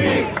free.